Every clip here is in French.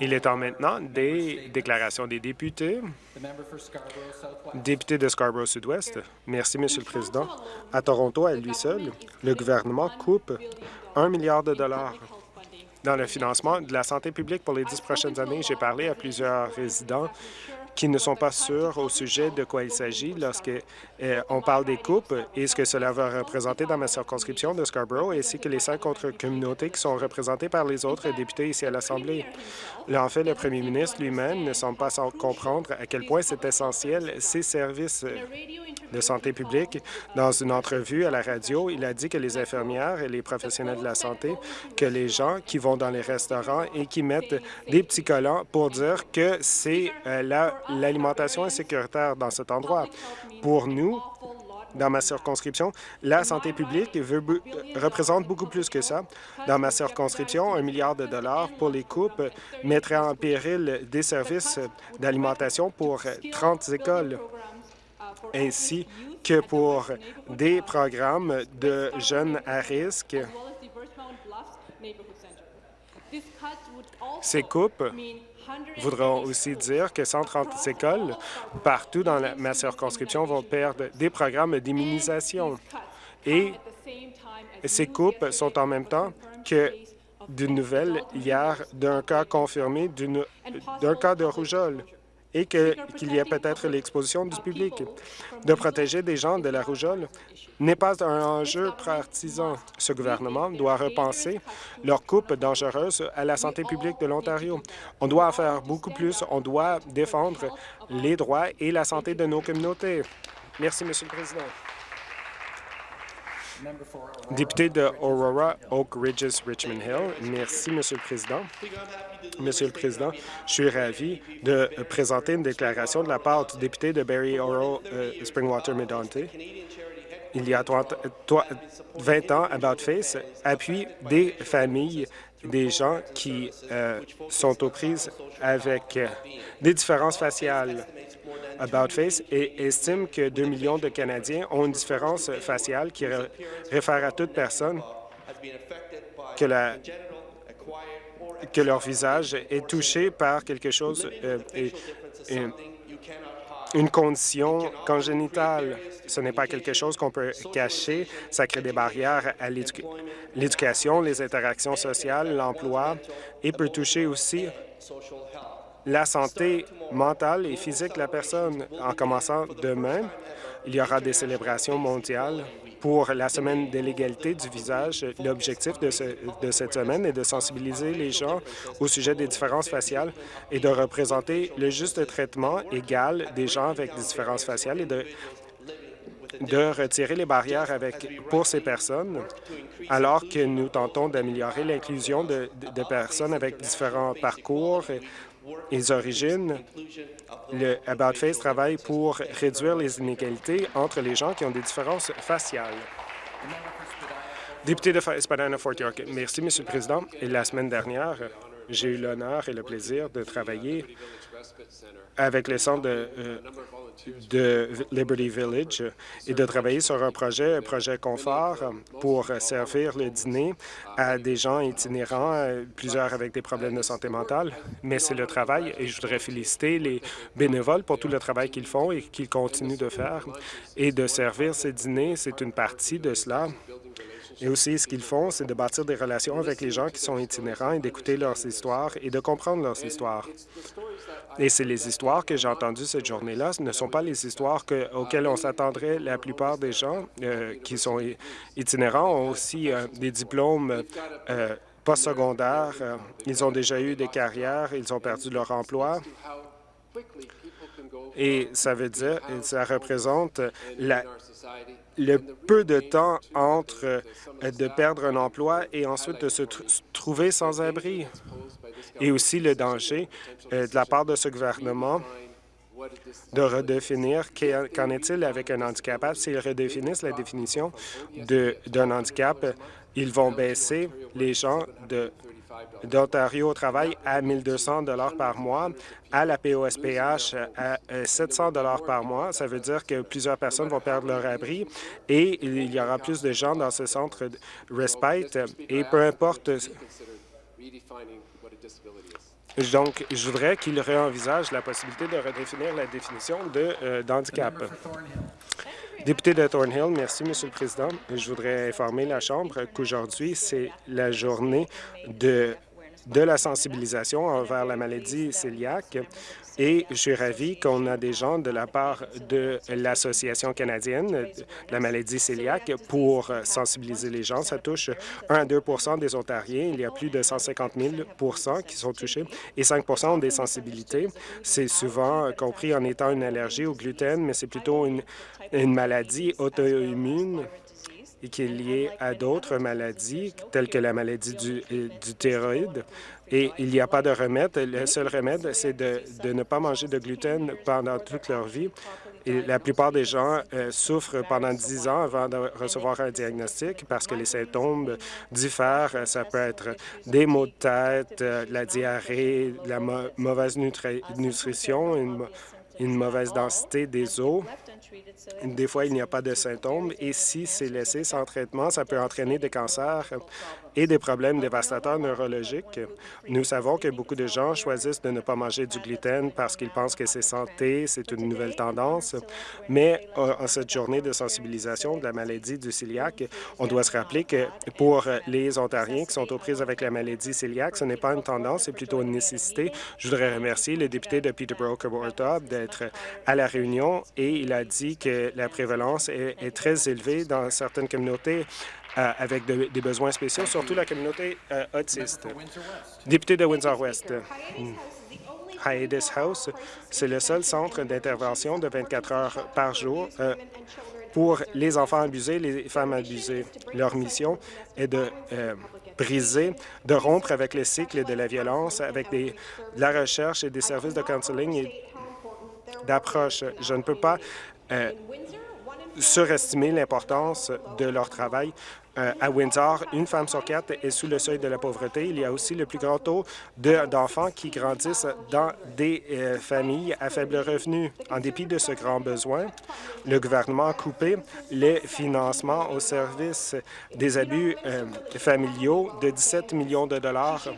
Il est temps maintenant des déclarations des députés. Député de Scarborough Sud-Ouest. Merci, Monsieur le Président. À Toronto, à lui seul, le gouvernement coupe un milliard de dollars dans le financement de la santé publique pour les dix prochaines années. J'ai parlé à plusieurs résidents qui ne sont pas sûrs au sujet de quoi il s'agit lorsqu'on euh, parle des coupes et ce que cela va représenter dans ma circonscription de Scarborough, ainsi que les cinq autres communautés qui sont représentées par les autres députés ici à l'Assemblée. En fait, le premier ministre lui-même ne semble pas comprendre à quel point c'est essentiel ces services de santé publique. Dans une entrevue à la radio, il a dit que les infirmières et les professionnels de la santé, que les gens qui vont dans les restaurants et qui mettent des petits collants pour dire que c'est euh, l'alimentation insécuritaire dans cet endroit. Pour nous, dans ma circonscription, la santé publique veut, représente beaucoup plus que ça. Dans ma circonscription, un milliard de dollars pour les coupes mettrait en péril des services d'alimentation pour 30 écoles ainsi que pour des programmes de jeunes à risque. Ces coupes voudront aussi dire que 130 écoles partout dans ma circonscription vont perdre des programmes d'immunisation. Et ces coupes sont en même temps que d'une nouvelle hier d'un cas confirmé d'un cas de rougeole et qu'il y ait peut-être l'exposition du public. De protéger des gens de la rougeole n'est pas un enjeu partisan. Ce gouvernement doit repenser leur coupe dangereuse à la santé publique de l'Ontario. On doit en faire beaucoup plus. On doit défendre les droits et la santé de nos communautés. Merci, Monsieur le Président. Député de Aurora, Oak Ridges, Richmond Hill. Merci, Monsieur le Président. Monsieur le Président, je suis ravi de présenter une déclaration de la part du député de Barry Oro euh, Springwater Medonte. Il y a 20 ans, About Face appuie des familles, des gens qui euh, sont aux prises avec euh, des différences faciales. About Face et estime que 2 millions de Canadiens ont une différence faciale qui réfère à toute personne que, la, que leur visage est touché par quelque chose, euh, une condition congénitale. Ce n'est pas quelque chose qu'on peut cacher. Ça crée des barrières à l'éducation, les interactions sociales, l'emploi et peut toucher aussi la santé mentale et physique de la personne. En commençant demain, il y aura des célébrations mondiales pour la semaine de l'égalité du visage. L'objectif de, cette semaine est de sensibiliser les gens au sujet des différences faciales et de représenter le juste traitement égal des gens avec des différences faciales et de retirer les barrières pour ces personnes, alors que nous tentons d'améliorer l'inclusion de, de, personnes avec différents parcours les origines, le About Face travaille pour réduire les inégalités entre les gens qui ont des différences faciales. Député de Spadina-Fort York, merci, Monsieur le Président. La semaine dernière, j'ai eu l'honneur et le plaisir de travailler avec le Centre de, euh, de Liberty Village et de travailler sur un projet, un projet confort pour servir le dîner à des gens itinérants, plusieurs avec des problèmes de santé mentale. Mais c'est le travail et je voudrais féliciter les bénévoles pour tout le travail qu'ils font et qu'ils continuent de faire. Et de servir ces dîners, c'est une partie de cela. Et aussi, ce qu'ils font, c'est de bâtir des relations avec les gens qui sont itinérants et d'écouter leurs histoires et de comprendre leurs histoires. Et c'est les histoires que j'ai entendues cette journée-là. Ce ne sont pas les histoires auxquelles on s'attendrait. La plupart des gens euh, qui sont itinérants ont aussi euh, des diplômes euh, postsecondaires. ils ont déjà eu des carrières, ils ont perdu leur emploi. Et ça veut dire, ça représente la, le peu de temps entre euh, de perdre un emploi et ensuite de se trouver sans abri, et aussi le danger euh, de la part de ce gouvernement de redéfinir qu'en est-il avec un handicap. S'ils redéfinissent la définition d'un handicap, ils vont baisser les gens de d'Ontario au travail à 1 200 par mois, à la POSPH à 700 par mois. Ça veut dire que plusieurs personnes vont perdre leur abri et il y aura plus de gens dans ce centre de respite. Et peu importe Donc, je voudrais qu'il réenvisage la possibilité de redéfinir la définition de euh, d'handicap. Député de Thornhill, merci, Monsieur le Président. Je voudrais informer la Chambre qu'aujourd'hui, c'est la journée de de la sensibilisation envers la maladie cœliaque et je suis ravi qu'on a des gens de la part de l'Association canadienne de la maladie cœliaque pour sensibiliser les gens. Ça touche 1 à 2% des Ontariens. Il y a plus de 150 000% qui sont touchés et 5% ont des sensibilités. C'est souvent compris en étant une allergie au gluten, mais c'est plutôt une, maladie auto-immune et qui est lié à d'autres maladies, telles que la maladie du, du thyroïde. Et il n'y a pas de remède. Le seul remède, c'est de, ne pas manger de gluten pendant toute leur vie. La plupart des gens euh, souffrent pendant 10 ans avant de recevoir un diagnostic parce que les symptômes diffèrent. Ça peut être des maux de tête, euh, la diarrhée, la mauvaise nutrition, une, une mauvaise densité des os. Des fois, il n'y a pas de symptômes et si c'est laissé sans traitement, ça peut entraîner des cancers et des problèmes dévastateurs neurologiques. Nous savons que beaucoup de gens choisissent de ne pas manger du gluten parce qu'ils pensent que c'est santé, c'est une nouvelle tendance, mais euh, en cette journée de sensibilisation de la maladie du cœliaque, on doit se rappeler que pour les Ontariens qui sont aux prises avec la maladie cœliaque, ce n'est pas une tendance, c'est plutôt une nécessité. Je voudrais remercier le député de Peterborough, Kawartha, à la réunion et il a dit que la prévalence est, très élevée dans certaines communautés euh, avec des besoins spéciaux, surtout la communauté euh, autiste. Député de Windsor-West. Hiatus House, c'est le seul centre d'intervention de 24 heures par jour euh, pour les enfants abusés, les femmes abusées. Leur mission est de briser, de rompre avec le cycle de la violence, avec de la recherche et des services de counseling et d'approche. Je ne peux pas surestimer l'importance de leur travail. Euh, à Windsor, une femme sur quatre est sous le seuil de la pauvreté. Il y a aussi le plus grand taux d'enfants qui grandissent dans des euh, familles à faible revenu. En dépit de ce grand besoin, le gouvernement a coupé les financements au service des abus euh, familiaux de 17 millions de dollars.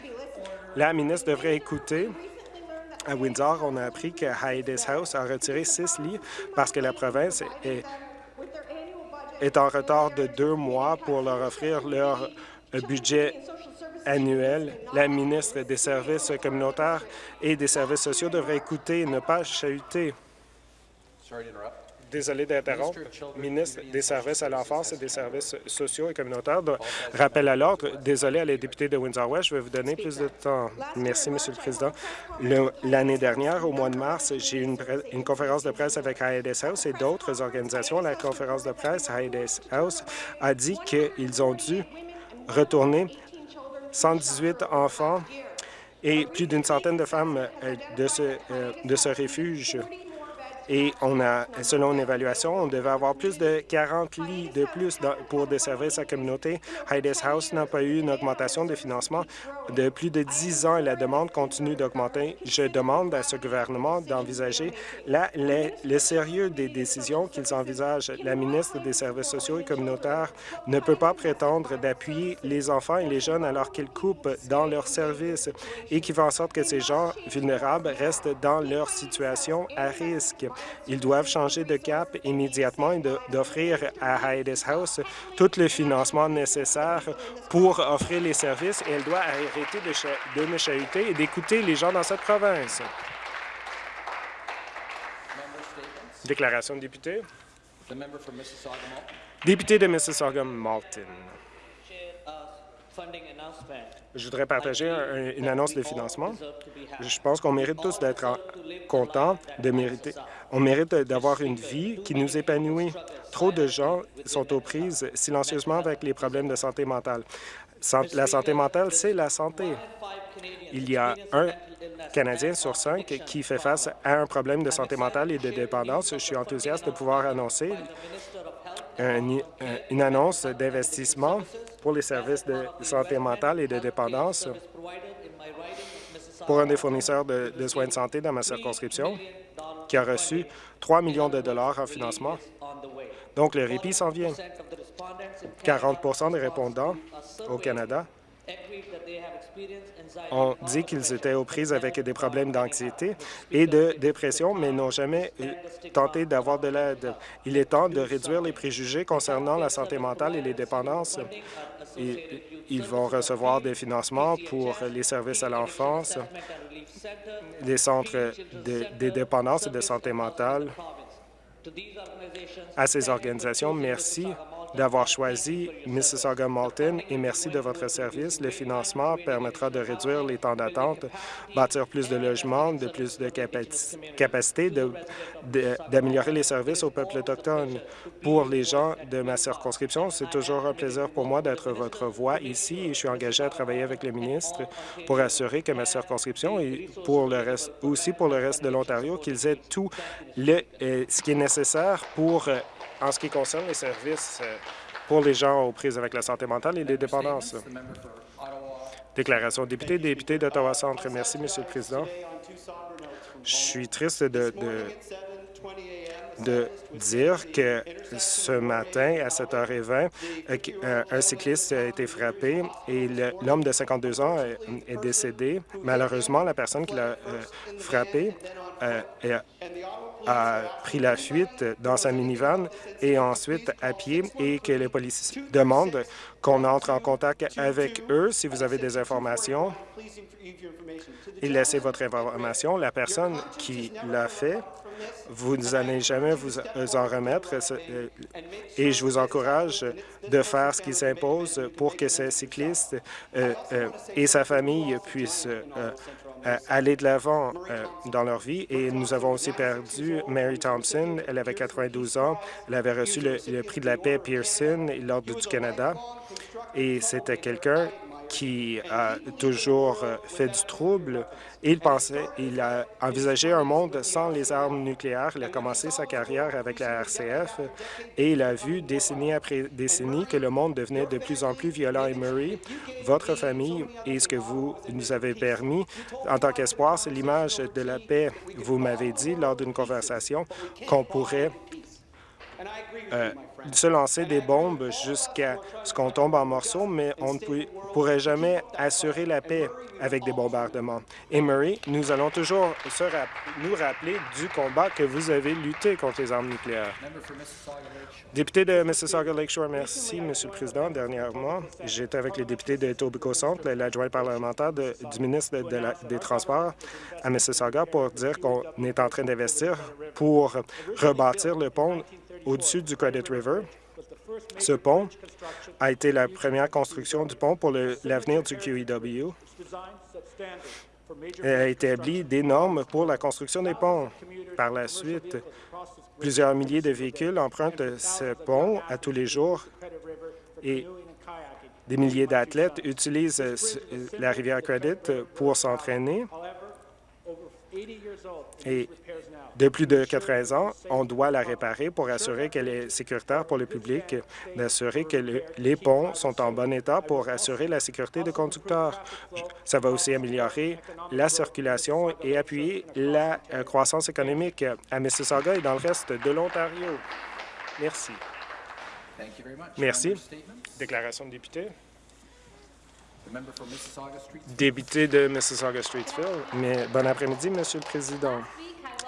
La ministre devrait écouter à Windsor, on a appris que Hiatus House a retiré six lits parce que la province est est en retard de deux mois pour leur offrir leur budget annuel. La ministre des Services communautaires et des services sociaux devrait écouter et ne pas chahuter. Désolé d'interrompre. Ministre des Services à l'enfance et des services sociaux et communautaires. rappel à l'ordre. Désolé à les députés de Windsor-West, je vais vous donner plus de temps. Merci, Monsieur le Président. L'année dernière, au mois de mars, j'ai eu une, une, conférence de presse avec IDS House et d'autres organisations. La conférence de presse IDS House a dit qu'ils ont dû retourner 118 enfants et plus d'une centaine de femmes euh, de ce, euh, de ce refuge et on a, selon une évaluation, on devait avoir plus de 40 lits de plus pour des services à la communauté. Hides House n'a pas eu une augmentation de financement de plus de 10 ans et la demande continue d'augmenter. Je demande à ce gouvernement d'envisager le sérieux des décisions qu'ils envisagent. La ministre des Services sociaux et communautaires ne peut pas prétendre d'appuyer les enfants et les jeunes alors qu'ils coupent dans leurs services et qui font en sorte que ces gens vulnérables restent dans leur situation à risque. Ils doivent changer de cap immédiatement et d'offrir à Hiatus House tout le financement nécessaire pour offrir les services et elle doit arrêter de, de me chahuter et d'écouter les gens dans cette province. Déclaration de député. Député de Mississauga-Malton. Je voudrais partager une annonce de financement. Je pense qu'on mérite tous d'être contents, de mériter. On mérite d'avoir une vie qui nous épanouit. Trop de gens sont aux prises silencieusement avec les problèmes de santé mentale. La santé mentale, c'est la santé. Il y a un Canadien sur cinq qui fait face à un problème de santé mentale et de dépendance. Je suis enthousiaste de pouvoir annoncer une annonce d'investissement pour les services de santé mentale et de dépendance pour un des fournisseurs de, soins de santé dans ma circonscription qui a reçu 3 millions de dollars en financement. Donc, le répit s'en vient. 40% des répondants au Canada ont dit qu'ils étaient aux prises avec des problèmes d'anxiété et de dépression, mais n'ont jamais tenté d'avoir de l'aide. Il est temps de réduire les préjugés concernant la santé mentale et les dépendances. ils vont recevoir des financements pour les services à l'enfance, les centres de, des dépendances et de santé mentale. À ces organisations, merci d'avoir choisi Mississauga Malton et merci de votre service. Le financement permettra de réduire les temps d'attente, bâtir plus de logements, de plus de capacité, d'améliorer les services au peuple autochtone. Pour les gens de ma circonscription, c'est toujours un plaisir pour moi d'être votre voix ici et je suis engagé à travailler avec le ministre pour assurer que ma circonscription et pour aussi pour le reste de l'Ontario, qu'ils aient tout le, euh, ce qui est nécessaire pour euh, en ce qui concerne les services euh, pour les gens aux prises avec la santé mentale et les dépendances. Déclaration député, député d'Ottawa-Centre. Merci, Monsieur le Président. Je suis triste de, de, dire que ce matin, à 7h20, euh, euh, un cycliste a été frappé et l'homme de 52 ans est décédé. Malheureusement, la personne qui l'a frappé a pris la fuite dans sa minivan et ensuite à pied et que les policiers demandent qu'on entre en contact avec eux si vous avez des informations et laissez votre information. La personne qui l'a fait, vous n'allez jamais vous en remettre euh, et je vous encourage de faire ce qui s'impose pour que ces cyclistes euh, euh, et sa famille puissent euh, aller de l'avant euh, dans leur vie. Et nous avons aussi perdu Mary Thompson. Elle avait 92 ans. Elle avait reçu le, prix de la paix Pearson, l'Ordre du Canada. Et c'était quelqu'un qui a toujours euh, fait du trouble. Il pensait, il a envisagé un monde sans les armes nucléaires. Il a commencé sa carrière avec la RCF et il a vu décennie après décennie que le monde devenait de plus en plus violent. Et Murray, votre famille et ce que vous nous avez permis en tant qu'espoir, c'est l'image de la paix. Vous m'avez dit lors d'une conversation qu'on pourrait euh, se lancer des bombes jusqu'à ce qu'on tombe en morceaux, mais on ne pourrait jamais assurer la paix avec des bombardements. Et Murray, nous allons toujours se nous rappeler du combat que vous avez lutté contre les armes nucléaires. Député de Mississauga Lakeshore, merci, Monsieur le Président. Dernièrement, j'étais avec les députés de Etobicoke Centre, l'adjoint parlementaire du ministre des Transports à Mississauga, pour dire qu'on est en train d'investir pour rebâtir le pont au-dessus du Credit River. Ce pont a été la première construction du pont pour l'avenir du QEW et a établi des normes pour la construction des ponts. Par la suite, plusieurs milliers de véhicules empruntent ce pont à tous les jours et des milliers d'athlètes utilisent la rivière Credit pour s'entraîner. De plus de 80 ans, on doit la réparer pour assurer qu'elle est sécuritaire pour le public, d'assurer que les ponts sont en bon état pour assurer la sécurité des conducteurs. Ça va aussi améliorer la circulation et appuyer la euh, croissance économique à Mississauga et dans le reste de l'Ontario. Merci. Merci. Déclaration de député. Député de Mississauga-Streetsville. Mais bon après-midi, Monsieur le Président.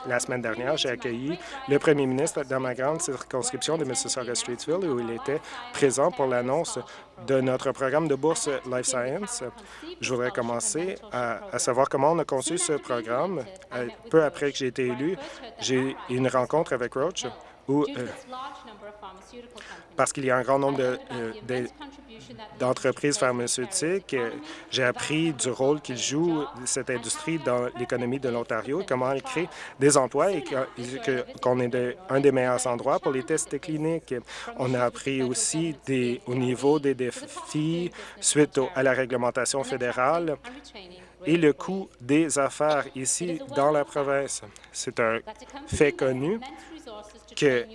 La semaine dernière, j'ai accueilli le premier ministre dans ma grande circonscription de Mississauga-Streetsville où il était présent pour l'annonce de notre programme de bourse Life Science. Je voudrais commencer à, savoir comment on a conçu ce programme. Euh, peu après que j'ai été élu, j'ai eu une rencontre avec Roche où, euh, parce qu'il y a un grand nombre de, euh, d'entreprises pharmaceutiques. J'ai appris du rôle qu'il joue, cette industrie, dans l'économie de l'Ontario, comment elle crée des emplois et qu'on est un des meilleurs endroits pour les tests cliniques. On a appris aussi des, au niveau des défis suite à la réglementation fédérale et le coût des affaires ici dans la province. C'est un fait connu que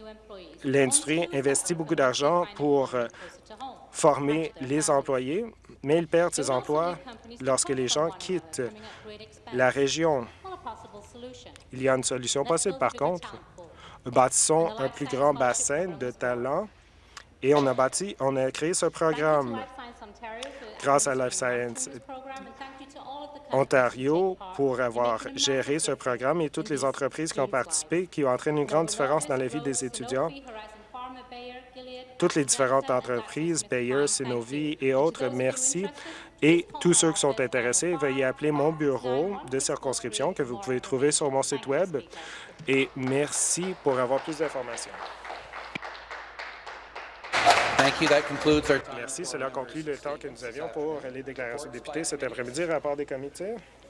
l'industrie investit beaucoup d'argent pour former les employés, mais ils perdent ces emplois lorsque les gens quittent la région. Il y a une solution possible, par contre. Bâtissons un plus grand bassin de talents et on a bâti, on a créé ce programme grâce à Life Science. Ontario pour avoir géré ce programme et toutes les entreprises qui ont participé, qui ont entraîné une grande différence dans la vie des étudiants. Toutes les différentes entreprises, Bayer, Synovi et autres, merci. Et tous ceux qui sont intéressés, veuillez appeler mon bureau de circonscription que vous pouvez trouver sur mon site Web. Et merci pour avoir plus d'informations. Merci. Cela conclut le temps que nous avions pour les déclarations de députés cet après-midi. Rapport des comités.